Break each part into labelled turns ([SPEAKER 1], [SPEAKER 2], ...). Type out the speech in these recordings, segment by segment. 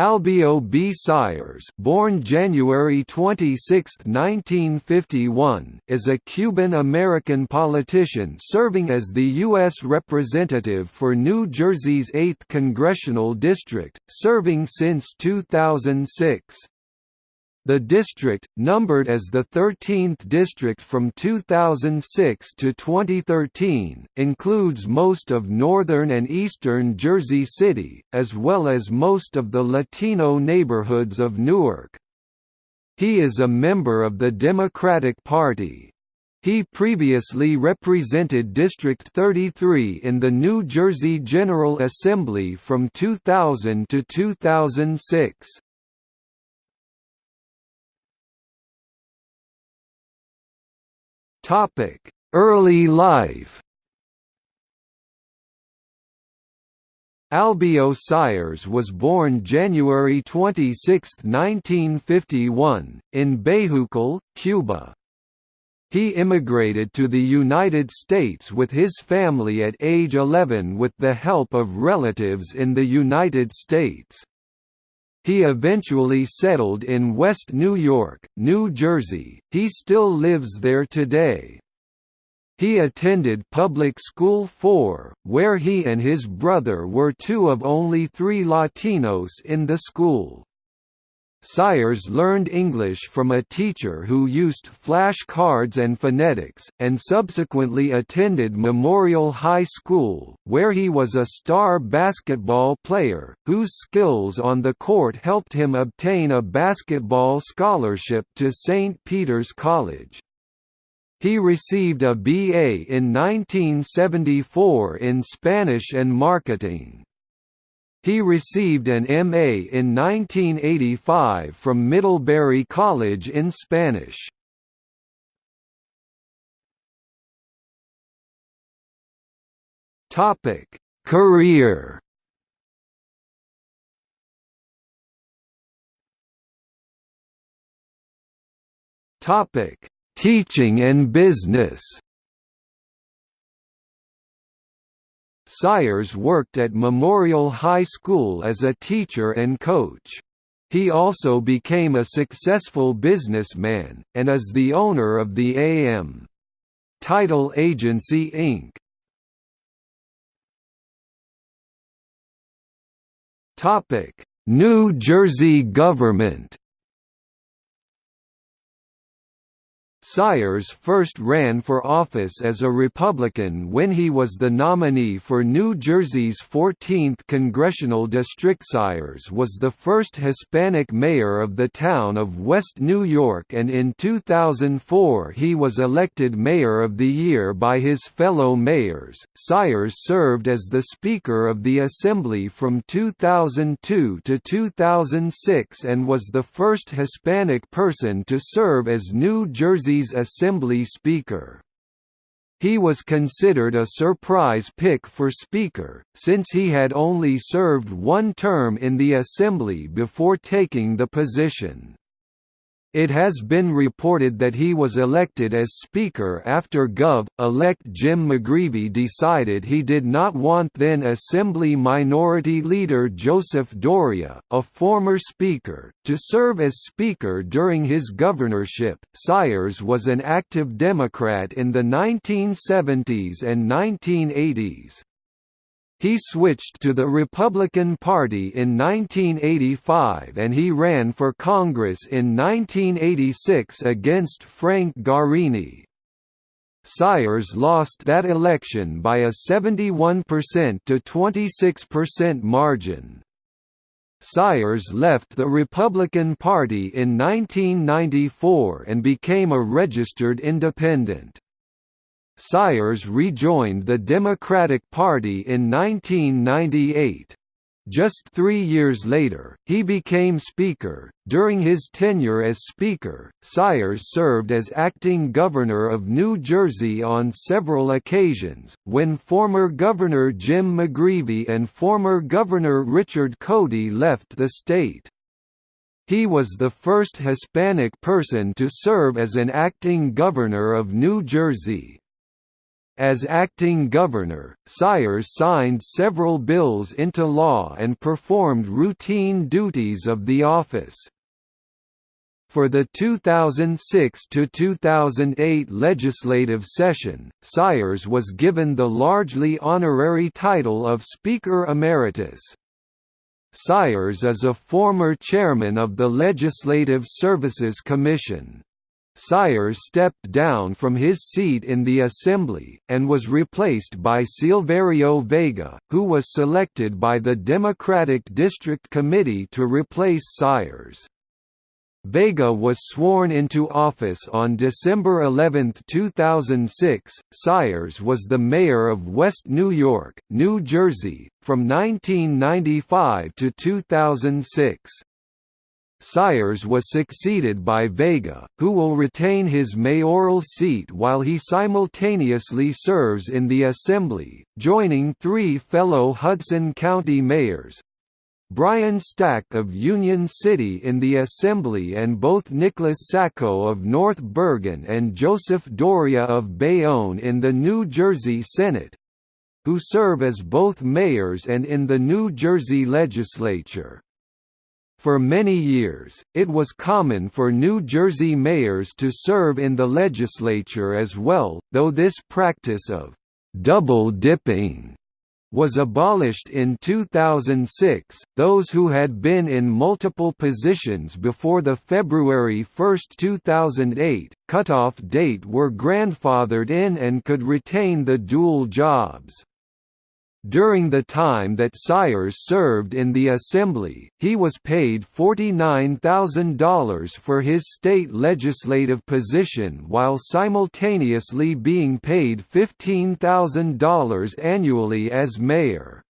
[SPEAKER 1] Albio B. Sires born January 26, 1951, is a Cuban-American politician serving as the U.S. Representative for New Jersey's 8th Congressional District, serving since 2006. The district, numbered as the 13th district from 2006 to 2013, includes most of northern and eastern Jersey City, as well as most of the Latino neighborhoods of Newark. He is a member of the Democratic Party. He previously represented District 33 in the New Jersey General Assembly from 2000 to 2006. Topic: Early life. Albio Sires was born January 26, 1951, in Bejucal, Cuba. He immigrated to the United States with his family at age 11 with the help of relatives in the United States. He eventually settled in West New York, New Jersey, he still lives there today. He attended public school 4, where he and his brother were two of only three Latinos in the school. Sires learned English from a teacher who used flashcards and phonetics, and subsequently attended Memorial High School, where he was a star basketball player, whose skills on the court helped him obtain a basketball scholarship to St. Peter's College. He received a BA in 1974 in Spanish and Marketing. He received an M.A. in 1985 from Middlebury College in Spanish. Topic: Career. Topic: Teaching and business. Sires worked at Memorial High School as a teacher and coach. He also became a successful businessman, and is the owner of the A.M. Title Agency Inc. New Jersey government Sires first ran for office as a Republican when he was the nominee for New Jersey's 14th congressional district. Sires was the first Hispanic mayor of the town of West New York and in 2004 he was elected Mayor of the Year by his fellow mayors. Sires served as the Speaker of the Assembly from 2002 to 2006 and was the first Hispanic person to serve as New Jersey Jersey's Assembly Speaker. He was considered a surprise pick for Speaker, since he had only served one term in the Assembly before taking the position. It has been reported that he was elected as Speaker after Gov.-elect Jim McGreevey decided he did not want then Assembly Minority Leader Joseph Doria, a former Speaker, to serve as Speaker during his governorship. Sires was an active Democrat in the 1970s and 1980s. He switched to the Republican Party in 1985 and he ran for Congress in 1986 against Frank Guarini. Sires lost that election by a 71% to 26% margin. Sires left the Republican Party in 1994 and became a registered independent. Sires rejoined the Democratic Party in 1998. Just three years later, he became Speaker. During his tenure as Speaker, Sires served as acting governor of New Jersey on several occasions, when former Governor Jim McGreevey and former Governor Richard Codey left the state. He was the first Hispanic person to serve as an acting governor of New Jersey. As acting governor, Sires signed several bills into law and performed routine duties of the office. For the 2006–2008 legislative session, Sires was given the largely honorary title of Speaker Emeritus. Sires is a former chairman of the Legislative Services Commission. Sires stepped down from his seat in the Assembly, and was replaced by Silverio Vega, who was selected by the Democratic District Committee to replace Sires. Vega was sworn into office on December 11, 2006. Sires was the mayor of West New York, New Jersey, from 1995 to 2006. Sires was succeeded by Vega, who will retain his mayoral seat while he simultaneously serves in the Assembly, joining three fellow Hudson County mayors, Brian Stack of Union City in the Assembly and both Nicholas Sacco of North Bergen and Joseph Doria of Bayonne in the New Jersey Senate who serve as both mayors and in the New Jersey legislature. For many years, it was common for New Jersey mayors to serve in the legislature as well, though this practice of double-dipping was abolished in 2006. Those who had been in multiple positions before the February 1, 2008, cutoff date were grandfathered in and could retain the dual jobs. During the time that Sires served in the Assembly, he was paid $49,000 for his state legislative position while simultaneously being paid $15,000 annually as mayor.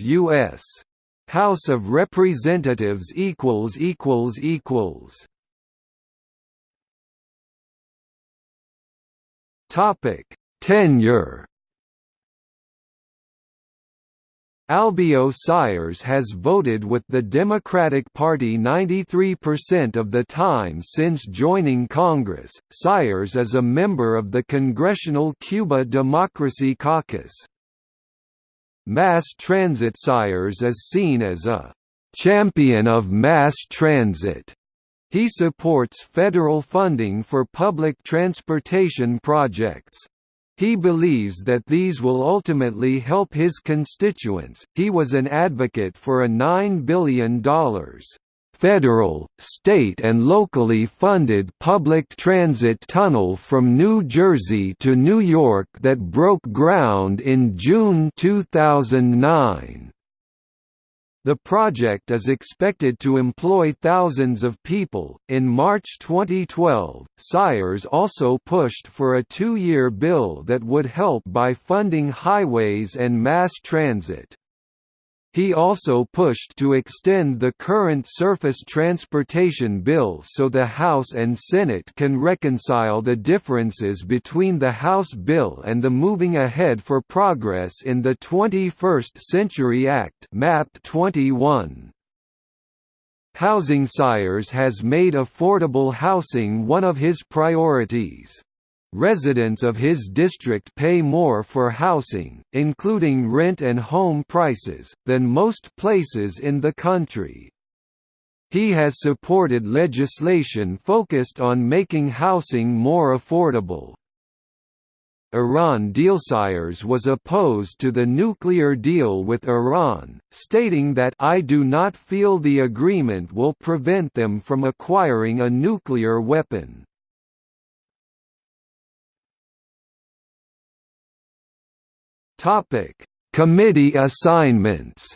[SPEAKER 1] U.S. House of Representatives Topic: Tenure. Albio Sires has voted with the Democratic Party 93% of the time since joining Congress. Sires is a member of the Congressional Cuba Democracy Caucus. Mass Transit Sires is seen as a champion of mass transit he supports federal funding for public transportation projects. He believes that these will ultimately help his constituents. He was an advocate for a $9 billion federal, state and locally funded public transit tunnel from New Jersey to New York that broke ground in June 2009. The project is expected to employ thousands of people. In March 2012, Sires also pushed for a two year bill that would help by funding highways and mass transit. He also pushed to extend the current surface transportation bill so the House and Senate can reconcile the differences between the House bill and the Moving Ahead for Progress in the 21st Century Act MAP 21. Housing Sires has made affordable housing one of his priorities. Residents of his district pay more for housing, including rent and home prices, than most places in the country. He has supported legislation focused on making housing more affordable. Iran Dealsires was opposed to the nuclear deal with Iran, stating that I do not feel the agreement will prevent them from acquiring a nuclear weapon. Topic: Committee assignments.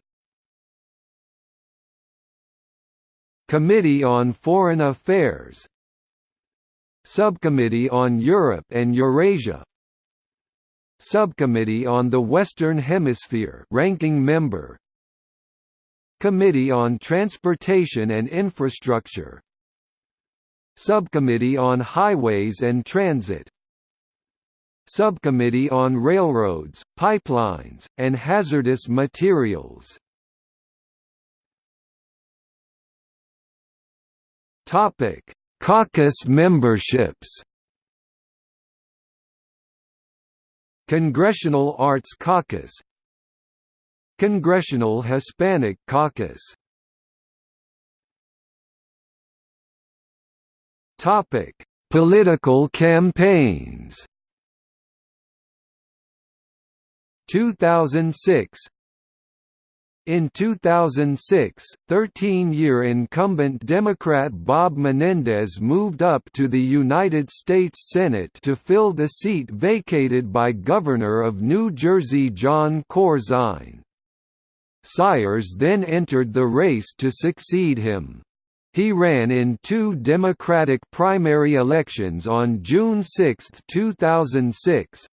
[SPEAKER 1] Committee on Foreign Affairs Subcommittee on Europe and Eurasia Subcommittee on the Western Hemisphere ranking member Committee on Transportation and Infrastructure Subcommittee on Highways and Transit Subcommittee on Railroads, Pipelines, and Hazardous Materials. Topic: Caucus memberships. Congressional Arts Caucus. Congressional Hispanic Caucus. Topic: Political campaigns 2006 in 2006, 13-year incumbent Democrat Bob Menendez moved up to the United States Senate to fill the seat vacated by Governor of New Jersey Jon Corzine. Sires then entered the race to succeed him. He ran in two Democratic primary elections on June 6, 2006,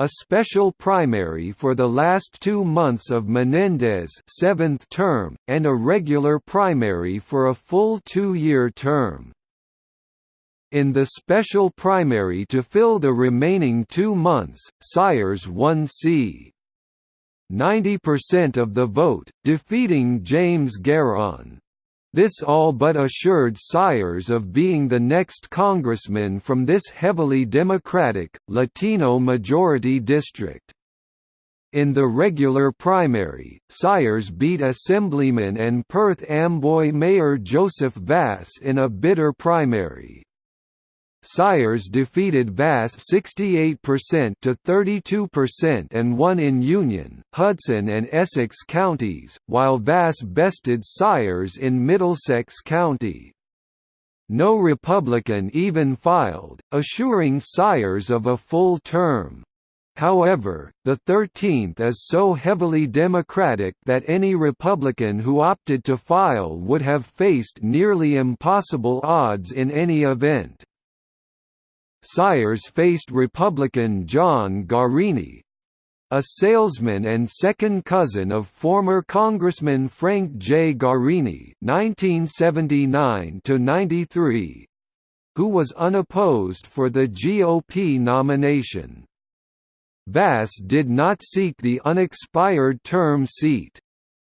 [SPEAKER 1] a special primary for the last two months of Menendez' seventh term, and a regular primary for a full two-year term. In the special primary to fill the remaining two months, Sires won c. 90% of the vote, defeating James Garon. This all but assured Sires of being the next congressman from this heavily Democratic, Latino-majority district. In the regular primary, Sires beat Assemblyman and Perth Amboy Mayor Joseph Vas in a bitter primary. Sires defeated Vas 68% to 32% and won in Union, Hudson and Essex counties, while Vas bested Sires in Middlesex County. No Republican even filed, assuring Sires of a full term. However, the 13th is so heavily Democratic that any Republican who opted to file would have faced nearly impossible odds in any event. Sires faced Republican John Guarini, a salesman and second cousin of former Congressman Frank J. Guarini (1979–93), who was unopposed for the GOP nomination. Vas did not seek the unexpired term seat.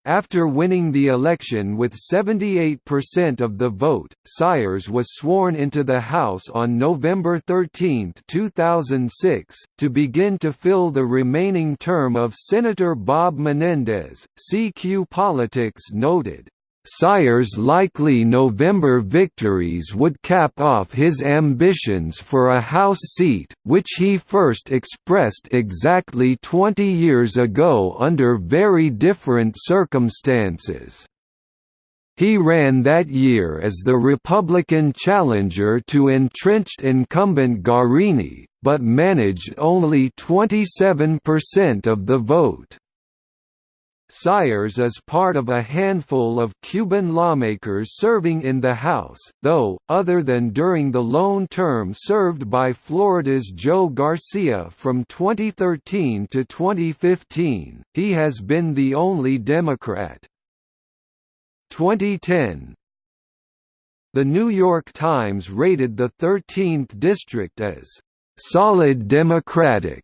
[SPEAKER 1] After winning the election with 78% of the vote, Sires was sworn into the House on November 13, 2006, to begin to fill the remaining term of Senator Bob Menendez. CQ Politics noted, Sires' likely November victories would cap off his ambitions for a House seat, which he first expressed exactly 20 years ago under very different circumstances. He ran that year as the Republican challenger to entrenched incumbent Guarini, but managed only 27% of the vote. Sires is part of a handful of Cuban lawmakers serving in the House, though, other than during the lone term served by Florida's Joe Garcia from 2013 to 2015, he has been the only Democrat. 2010 The New York Times rated the 13th district as «solid Democratic»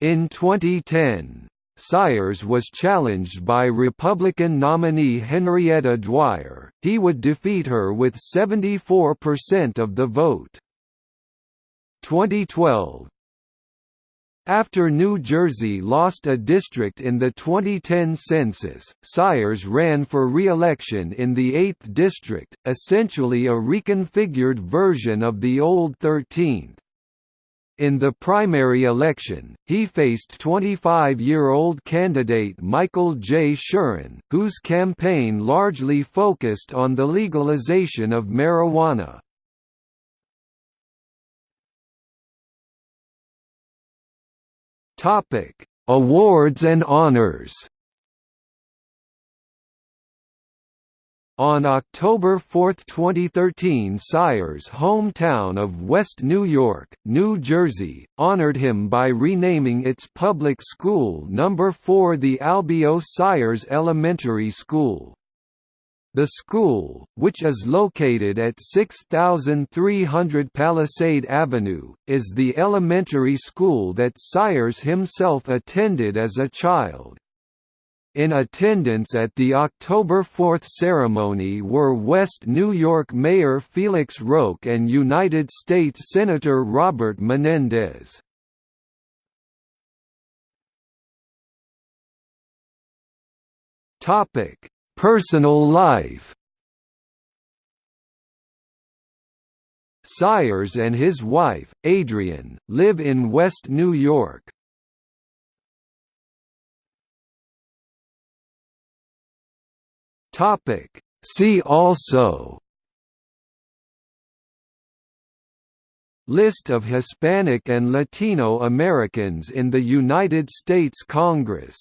[SPEAKER 1] in 2010. Sires was challenged by Republican nominee Henrietta Dwyer, he would defeat her with 74% of the vote. 2012 after New Jersey lost a district in the 2010 census, Sires ran for re-election in the 8th district, essentially a reconfigured version of the old 13th. In the primary election, he faced 25-year-old candidate Michael J. Shuren, whose campaign largely focused on the legalization of marijuana. Awards and honors On October 4, 2013 Sires' hometown of West New York, New Jersey, honored him by renaming its public school No. 4 the Albio Sires Elementary School. The school, which is located at 6300 Palisade Avenue, is the elementary school that Sires himself attended as a child. In attendance at the October 4 ceremony were West New York Mayor Felix Roque and United States Senator Robert Menendez. Personal life Sires and his wife, Adrienne, live in West New York. See also List of Hispanic and Latino Americans in the United States Congress